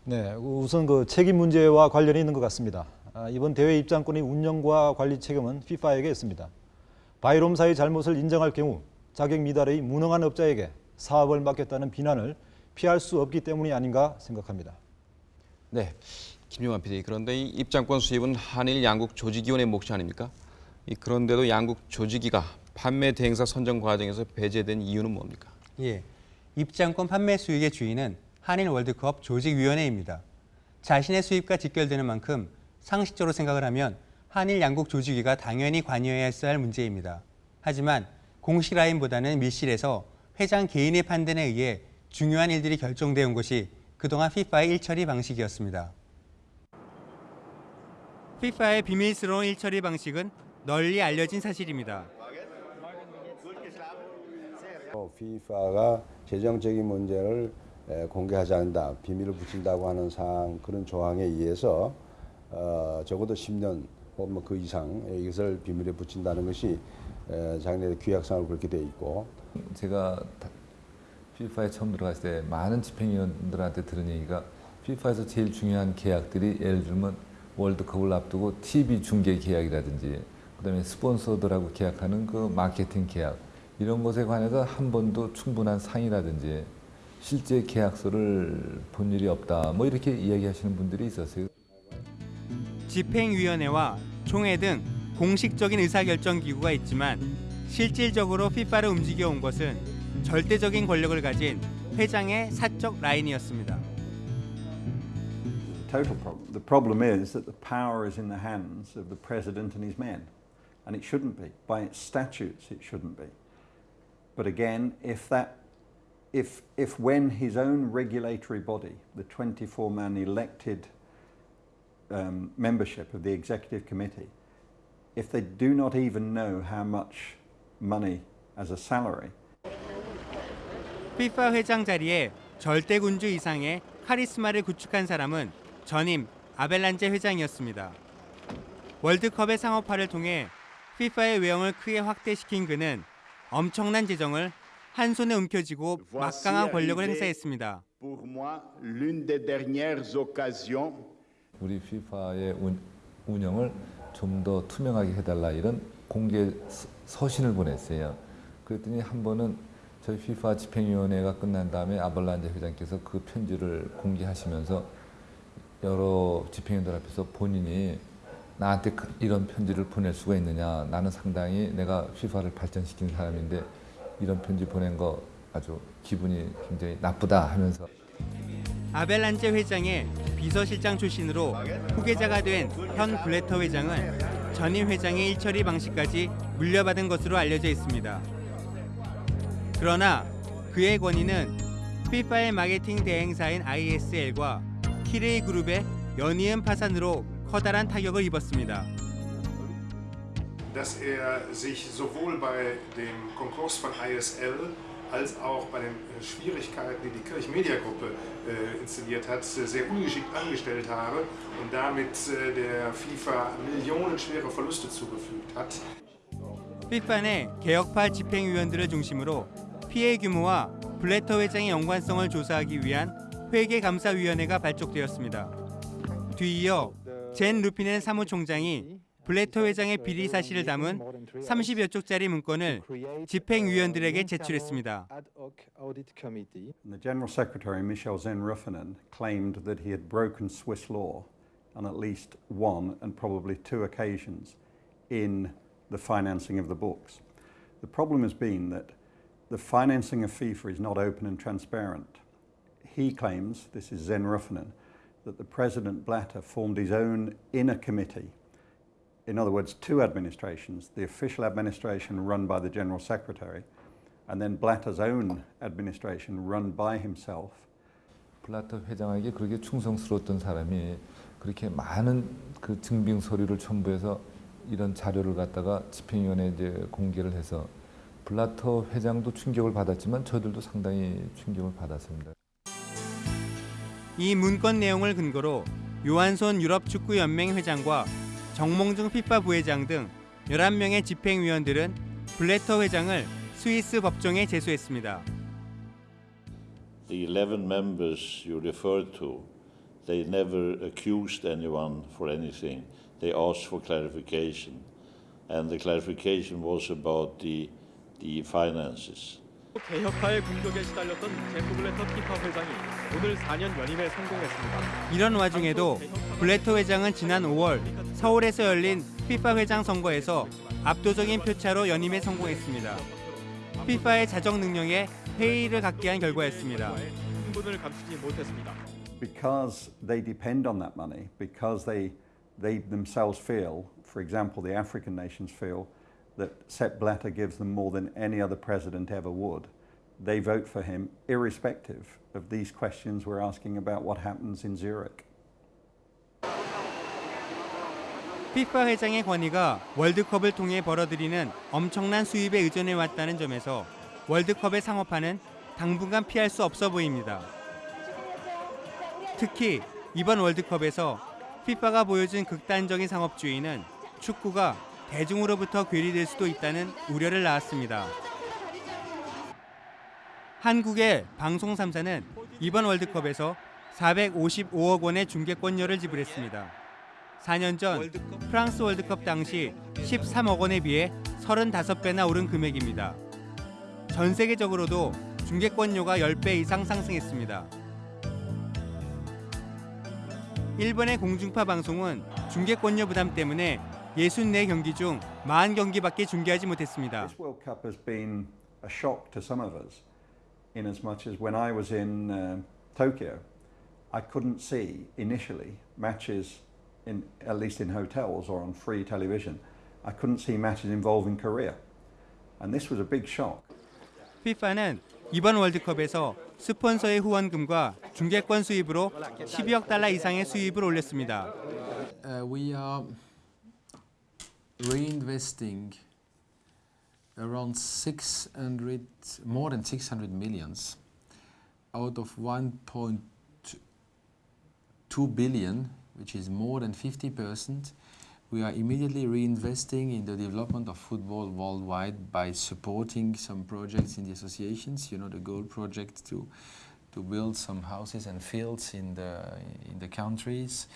네, 우선 그 책임 문제와 관련이 있는 것 같습니다. 아, 이번 대회 입장권의 운영과 관리 책임은 FIFA에게 있습니다. 바이롬사의 잘못을 인정할 경우 자격 미달의 무능한 업자에게 사업을 맡겼다는 비난을 피할 수 없기 때문이 아닌가 생각합니다. 네, 김용환 PD. 그런데 이 입장권 수입은 한일 양국 조직위원회 몫이 아닙니까? 이 그런데도 양국 조직위가 판매 대행사 선정 과정에서 배제된 이유는 뭡니까? 예, 입장권 판매 수익의 주인은 한일 월드컵 조직위원회입니다. 자신의 수입과 직결되는 만큼 상식적으로 생각을 하면 한일 양국 조직위가 당연히 관여해야 할 문제입니다. 하지만 공식 라인보다는 밀실에서 회장 개인의 판단에 의해 중요한 일들이 결정되어 온 것이 그동안 FIFA의 일처리 방식이었습니다. FIFA의 비밀스러운 일처리 방식은 널리 알려진 사실입니다. FIFA가 재정적인 문제를 공개하지 않는다, 비밀을 붙인다고 하는 사항 그런 조항에 의해서 어, 적어도 10년 혹은 그 이상 이것을 비밀에 붙인다는 것이 작년에 규약상으로 그렇게 돼 있고. 제가 FIFA에 처음 들어갔을 때 많은 집행위원들한테 들은 얘기가 FIFA에서 제일 중요한 계약들이 예를 들면 월드컵을 앞두고 TV 중계 계약이라든지 그다음에 스폰서들하고 계약하는 그 마케팅 계약 이런 것에 관해서 한 번도 충분한 상의라든지 실제 계약서를 본 일이 없다 뭐 이렇게 이야기하시는 분들이 있었어요. 집행위원회와 총회 등 공식적인 의사결정 기구가 있지만 실질적으로 FIFA를 움직여 온 것은 절대적인 권력을 가진 회장의 사적 라인이었습니다. Total problem. The problem is that the power is in the hands of the president and his men, and it shouldn't be. By its statutes, it shouldn't be. But again, if that, if if when his own regulatory body, the 24-man elected um, membership of the executive committee, if they do not even know how much money as a salary FIFA 회장 자리에 절대군주 이상의 카리스마를 구축한 사람은 전임 아벨란제 회장이었습니다. 월드컵의 상업화를 통해 FIFA의 외형을 크게 확대시킨 그는 엄청난 재정을 한 손에 움켜쥐고 막강한 권력을 행사했습니다. 우리 FIFA의 운영을 좀 더 투명하게 해달라 이런 공개 서신을 보냈어요. 그랬더니 한 번은 저희 FIFA 집행위원회가 끝난 다음에 아벌란제 회장께서 그 편지를 공개하시면서 여러 집행위원들 앞에서 본인이 나한테 이런 편지를 보낼 수가 있느냐 나는 상당히 내가 FIFA를 발전시킨 사람인데 이런 편지 보낸 거 아주 기분이 굉장히 나쁘다 하면서 아벨란제 회장의 비서실장 출신으로 후계자가 된 현 블레터 회장은 전임 회장의 일처리 방식까지 물려받은 것으로 알려져 있습니다. 그러나 그의 권위는 FIFA의 마케팅 대행사인 ISL과 키레이 그룹의 연이은 파산으로 커다란 타격을 입었습니다. dass er sich sowohl bei dem Konkurs von ISL als auch bei den Schwierigkeiten, die die Kirch-Media-Gruppe äh, inszeniert hat, sehr ungeschickt angestellt habe und damit äh, der FIFA millionenschwere Verluste zugefügt hat. FIFA 내 개혁파 집행위원들을 중심으로 피해 규모와 블레터 회장의 연관성을 조사하기 위한 회계감사위원회가 발족되었습니다. 뒤이어 젠 루피넨 사무총장이 블레터 회장의 비리 사실을 담은 30여 쪽짜리 문건을 집행위원들에게 제출했습니다. That the President Blatter formed his own inner committee. In other words, two administrations, the official administration run by the General Secretary, and then Blatter's own administration run by himself. 블라터 회장에게 그렇게 충성스러웠던 사람이 그렇게 많은 그 증빙 서류를 첨부해서 이런 자료를 갖다가 집행위원회에 이제 공개를 해서 블라터 회장도 충격을 받았지만 저들도 상당히 충격을 받았습니다. 이 문건 내용을 근거로 요한손 유럽축구연맹 회장과 정몽중 피파 부회장 등 11명의 집행위원들은 블래터 회장을 스위스 법정에 제소했습니다. The 11 members you referred to, they never accused anyone for anything. They asked for clarification. And the clarification was about the, the finances. 개혁파의 공격에 시달렸던 제프 블래터 피파 회장이 오늘 4년 연임에 성공했습니다. 이런 와중에도 블래터 회장은 지난 5월 서울에서 열린 피파 회장 선거에서 압도적인 표차로 연임에 성공했습니다. 피파의 자정 능력에 회의를 갖게 한 결과였습니다. 흥분을 감추지 못했습니다. because they depend on that money, because they, they themselves feel, for example, the African nations feel that Sepp Blatter gives them more than any other president ever would, they vote for him irrespective of these questions we're asking about what happens in Zurich. 피파 회장의 권위가 월드컵을 통해 벌어들이는 엄청난 수입에 의존해 왔다는 점에서 월드컵의 상업화는 당분간 피할 수 없어 보입니다. 특히 이번 월드컵에서 피파가 보여준 극단적인 상업주의는 축구가 대중으로부터 괴리될 수도 있다는 우려를 낳았습니다. 한국의 방송 3사는 이번 월드컵에서 455억 원의 중계권료를 지불했습니다. 4년 전 프랑스 월드컵 당시 13억 원에 비해 35배나 오른 금액입니다. 전 세계적으로도 중계권료가 10배 이상 상승했습니다. 일본의 공중파 방송은 중계권료 부담 때문에 64경기 중 40경기밖에 중계하지 못했습니다. This World Cup has been a shock to some of us, in as much as when I was in uh, Tokyo, I couldn't see initially matches, in, at least in hotels or on free television, I couldn't see matches involving Korea. And this was a big shock. FIFA는 이번 월드컵에서 스폰서의 후원금과 중계권 수입으로 12억 달러 이상의 수입을 올렸습니다. Uh, we are reinvesting around 600, more than 600 millions out of 1.2 billion, which is more than 50 percent. We are immediately reinvesting in the development of football worldwide by supporting some projects in the associations. You know, the Goal Project to to build some houses and fields in the in the countries.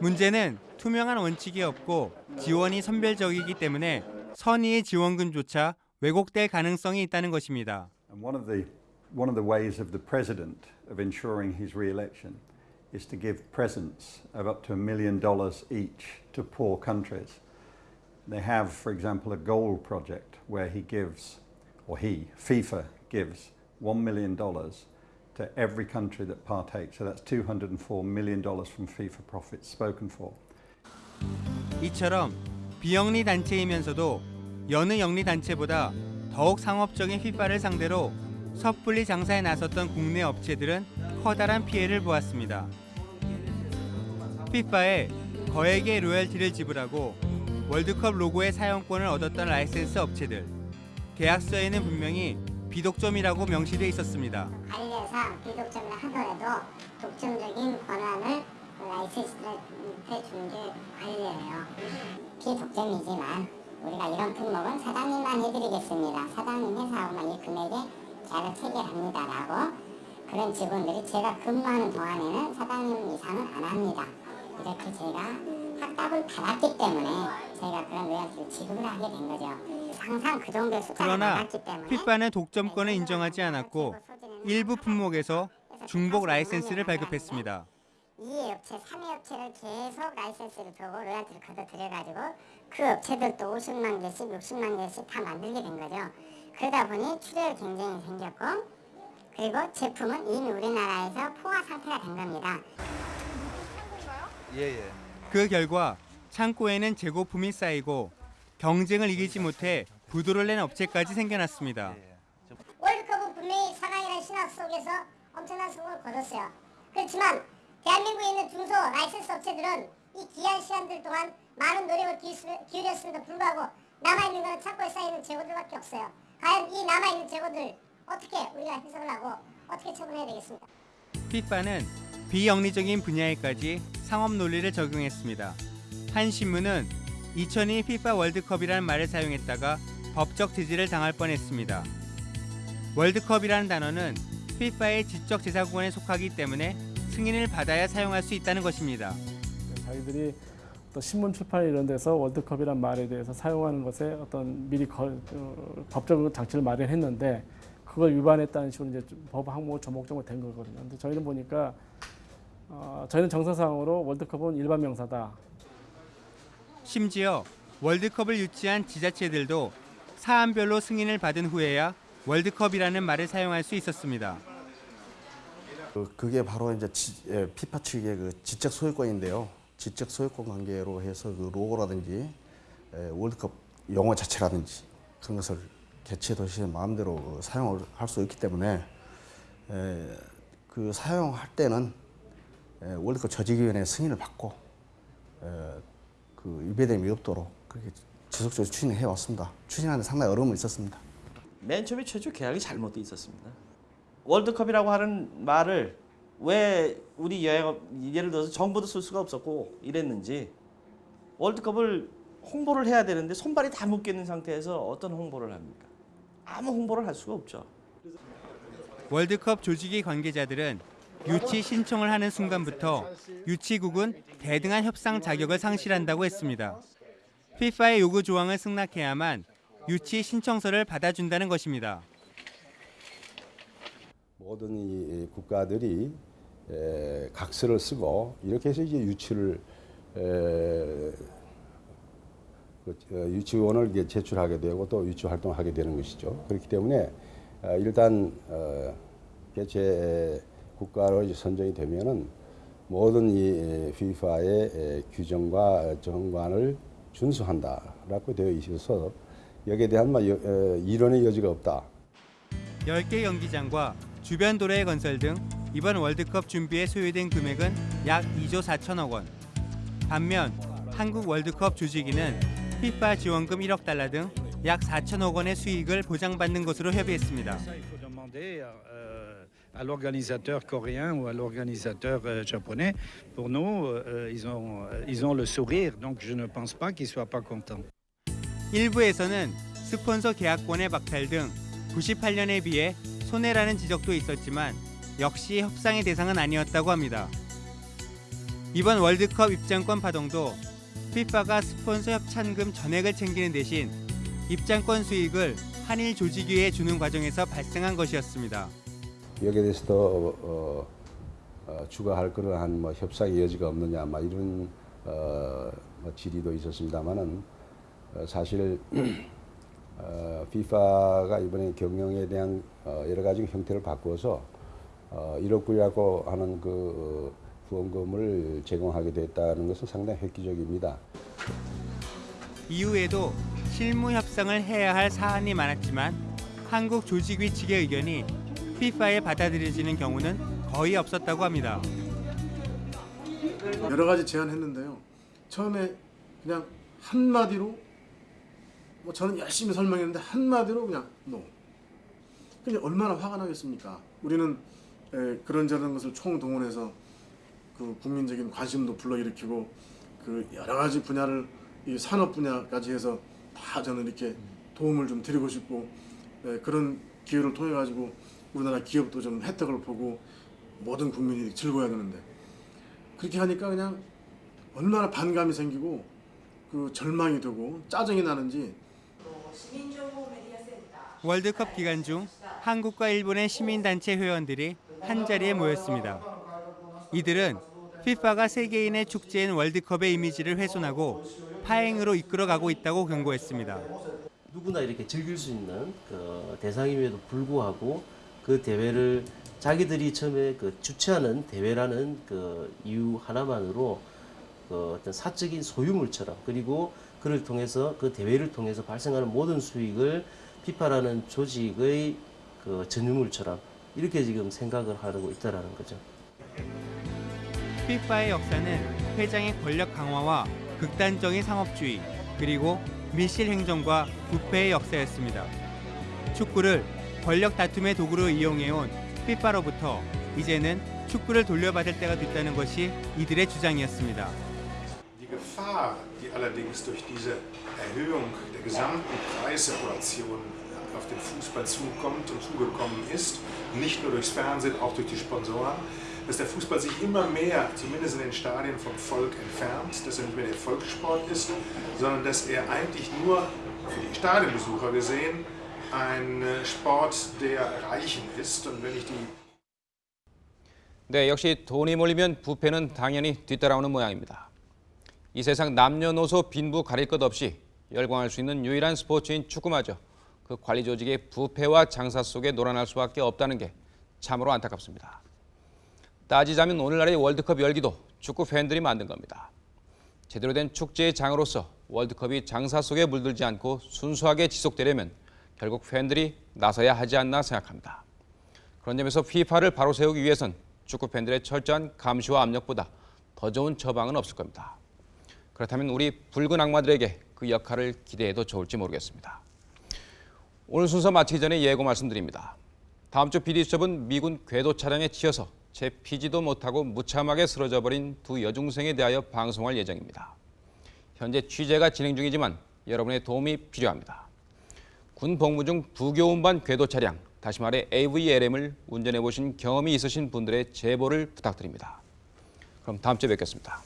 문제는 투명한 원칙이 없고 지원이 선별적이기 때문에 선의의 지원금조차 왜곡될 가능성이 있다는 것입니다. One of the one of the ways of the president of ensuring his re-election is to give presents of up to a million dollars each to poor countries. They have, for example, a goal project where he gives, or he, FIFA gives, one million dollars to every country that partakes. So that's $204 million from FIFA profits spoken for. 이처럼 비영리 단체이면서도 여느 영리 단체보다 더욱 상업적인 휘파를 상대로 섣불리 장사에 나섰던 국내 업체들은 커다란 피해를 보았습니다. 피파에 거액의 로열티를 지불하고 월드컵 로고의 사용권을 얻었던 라이센스 업체들. 계약서에는 분명히 비독점이라고 명시돼 있었습니다. 관례상 비독점을 하더라도 독점적인 권한을 라이센스한테 주는 게 관례예요. 비독점이지만 우리가 이런 품목은 사장님만 해드리겠습니다. 사장님 회사하고만 이 금액에 계약을 체결합니다라고 그런 직원들이 제가 근무하는 동안에는 사장님 이상은 안 합니다. 이렇게 제가 확답을 받았기 때문에 제가 그런 로열티를 지급을 하게 된 거죠. 항상 그 정도의 숫자가 그러나 많았기 때문에 피파는 독점권을 인정하지 않았고 일부 품목에서 중복 라이센스를 발급했습니다. 2위 업체, 3위 업체를 계속 라이센스를 주고 로얄티를 걷어 들여가지고 그 업체들도 50만 개씩, 60만 개씩 다 만들게 된 거죠. 그러다 보니 출혈 경쟁이 생겼고 그리고 제품은 이미 우리나라에서 포화 상태가 된 겁니다. 그 결과 창고에는 재고품이 쌓이고 경쟁을 이기지 못해 부도를 낸 업체까지 생겨났습니다. 월드컵은 분명히 4강이라는 신화 속에서 엄청난 성공을 거뒀어요. 그렇지만 대한민국에 있는 중소 라이센스 업체들은 이 귀한 시간들 동안 많은 노력을 기울였- 기울였음에도 불구하고 남아있는 것은 창고에 쌓이는 재고들밖에 없어요. 과연 이 남아있는 재고들 어떻게 우리가 해석을 하고 어떻게 처분해야 되겠습니까? 피파는 비영리적인 분야에까지 상업 논리를 적용했습니다. 한 신문은 2002 피파 월드컵이라는 말을 사용했다가 법적 제지를 당할 뻔했습니다. 월드컵이라는 단어는 피파의 지적 재산권에 속하기 때문에 승인을 받아야 사용할 수 있다는 것입니다. 자기들이 또 신문 출판 이런 데서 월드컵이란 말에 대해서 사용하는 것에 어떤 미리 거, 어, 법적 장치를 마련했는데 그걸 위반했다는 식으로 이제 법 항목 조목조목 된 거거든요. 근데 저희는 보니까 어, 저희는 정서상으로 월드컵은 일반 명사다. 심지어 월드컵을 유치한 지자체들도 사안별로 승인을 받은 후에야 월드컵이라는 말을 사용할 수 있었습니다. 그- 그게 바로 이제 지, 예, 피파 측의 그 지적 소유권인데요. 지적 소유권 관계로 해서 그 로고라든지 에, 월드컵 용어 자체라든지 그런 것을 개최 도시의 마음대로 그 사용을 할 수 있기 때문에 에, 그 사용할 때는 에, 월드컵 조직위원회 승인을 받고 에, 그 위배됨이 없도록 그렇게 지속적으로 추진해 왔습니다. 추진하는 데 상당히 어려움이 있었습니다. 맨 처음에 최초 계약이 잘못돼 있었습니다. 월드컵이라고 하는 말을 왜 우리 여행 예를 들어서 정부도 쓸 수가 없었고 이랬는지 월드컵을 홍보를 해야 되는데 손발이 다 묶여 있는 상태에서 어떤 홍보를 합니까? 아무 홍보를 할 수가 없죠. 월드컵 조직위 관계자들은 유치 신청을 하는 순간부터 유치국은 대등한 협상 자격을 상실한다고 했습니다. 피파의 요구 조항을 승낙해야만 유치 신청서를 받아준다는 것입니다. 모든 이 국가들이 에, 각서를 쓰고 이렇게 해서 이제 유치를 에, 그, 어, 유치원을 제출하게 되고 또 유치 활동을 하게 되는 것이죠. 그렇기 때문에 어, 일단 어, 개최 국가로 이제 선정이 되면은 모든 이 FIFA의 에, 규정과 정관을 준수한다라고 되어 있어서 여기에 대한 뭐 이론의 여지가 없다. 10개 경기장과 주변 도로의 건설 등 이번 월드컵 준비에 소요된 금액은 약 2조 4천억 원. 반면 한국 월드컵 조직위는 피파 지원금 1억 달러 등 약 4천억 원의 수익을 보장받는 것으로 협의했습니다. Euh, à l'organisateur coréen ou à l'organisateur euh, japonais. Pour nous, euh, ils, ont, euh, ils ont le sourire, donc je ne pense pas qu'ils ne soient pas contents. 일부에서는 스폰서 계약권의 박탈 등 98년에 비해 손해라는 지적도 있었지만 역시 협상의 대상은 아니었다고 합니다. 이번 월드컵 입장권 파동도 피파가 스폰서 협찬금 전액을 챙기는 대신 입장권 수익을 한일 조직위에 주는 과정에서 발생한 것이었습니다. 여기에 대해서도 어, 어, 추가할 그러한 뭐 협상의 여지가 없느냐, 막 이런 어, 뭐 질의도 있었습니다만은 어, 사실 어, FIFA가 이번에 경영에 대한 어, 여러 가지 형태를 바꾸어서 어, 1억 불이라고 하는 그 후원금을 제공하게 됐다는 것은 상당히 획기적입니다. 이후에도 실무 협상을 해야 할 사안이 많았지만 한국 조직위 측의 의견이 피파에 받아들여지는 경우는 거의 없었다고 합니다. 여러 가지 제안했는데요. 처음에 그냥 한마디로 뭐 저는 열심히 설명했는데 한마디로 그냥 노. 그게 얼마나 화가 나겠습니까? 우리는 에, 그런저런 것을 총동원해서 그 국민적인 관심도 불러일으키고 그 여러 가지 분야를 이 산업 분야까지 해서 다 저는 이렇게 도움을 좀 드리고 싶고 에, 그런 기회를 통해 가지고 우리나라 기업도 좀 혜택을 보고 모든 국민이 즐거워야 되는데 그렇게 하니까 그냥 얼마나 반감이 생기고 그 절망이 되고 짜증이 나는지 월드컵 기간 중 한국과 일본의 시민단체 회원들이 한자리에 모였습니다. 이들은 FIFA가 세계인의 축제인 월드컵의 이미지를 훼손하고 파행으로 이끌어가고 있다고 경고했습니다. 누구나 이렇게 즐길 수 있는 그 대상임에도 불구하고 그 대회를 자기들이 처음에 그 주최하는 대회라는 그 이유 하나만으로 그 어떤 사적인 소유물처럼 그리고 그를 통해서 그 대회를 통해서 발생하는 모든 수익을 피파라는 조직의 그 전유물처럼 이렇게 지금 생각을 하고 있다라는 거죠. FIFA의 역사는 회장의 권력 강화와 극단적인 상업주의 그리고 밀실 행정과 부패의 역사였습니다. 축구를 권력 다툼의 도구로 이용해온 FIFA로부터 이제는 축구를 돌려받을 때가 됐다는 것이 이들의 주장이었습니다. Die Gefahr, die allerdings durch diese Erhöhung der gesamten Preissituation auf den Fußball zukommt und zugekommen ist, nicht nur durchs Fernsehen, auch durch die Sponsoren, dass der Fußball sich immer mehr, zumindest in den Stadien, vom Volk entfernt, dass er nicht mehr der Volkssport ist, sondern dass er eigentlich nur für die Stadionbesucher gesehen ein Sport der Reichen ist. Und wenn ich die 네, 역시 돈이 몰리면 부패는 당연히 뒤따라오는 모양입니다. 이 세상 남녀노소 빈부 가릴 것 없이 열광할 수 있는 유일한 스포츠인 축구마저 그 관리 조직의 부패와 장사 속에 놀아날 수밖에 없다는 게 참으로 안타깝습니다. 따지자면 오늘날의 월드컵 열기도 축구 팬들이 만든 겁니다. 제대로 된 축제의 장으로서 월드컵이 장사 속에 물들지 않고 순수하게 지속되려면 결국 팬들이 나서야 하지 않나 생각합니다. 그런 점에서 FIFA를 바로 세우기 위해선 축구 팬들의 철저한 감시와 압력보다 더 좋은 처방은 없을 겁니다. 그렇다면 우리 붉은 악마들에게 그 역할을 기대해도 좋을지 모르겠습니다. 오늘 순서 마치기 전에 예고 말씀드립니다. 다음 주 비디수첩은 미군 궤도 차량에 치여서 채 피지도 못하고 무참하게 쓰러져 버린 두 여중생에 대하여 방송할 예정입니다. 현재 취재가 진행 중이지만 여러분의 도움이 필요합니다. 군 복무 중 부교운반 궤도 차량, 다시 말해 AVLM을 운전해 보신 경험이 있으신 분들의 제보를 부탁드립니다. 그럼 다음 주에 뵙겠습니다.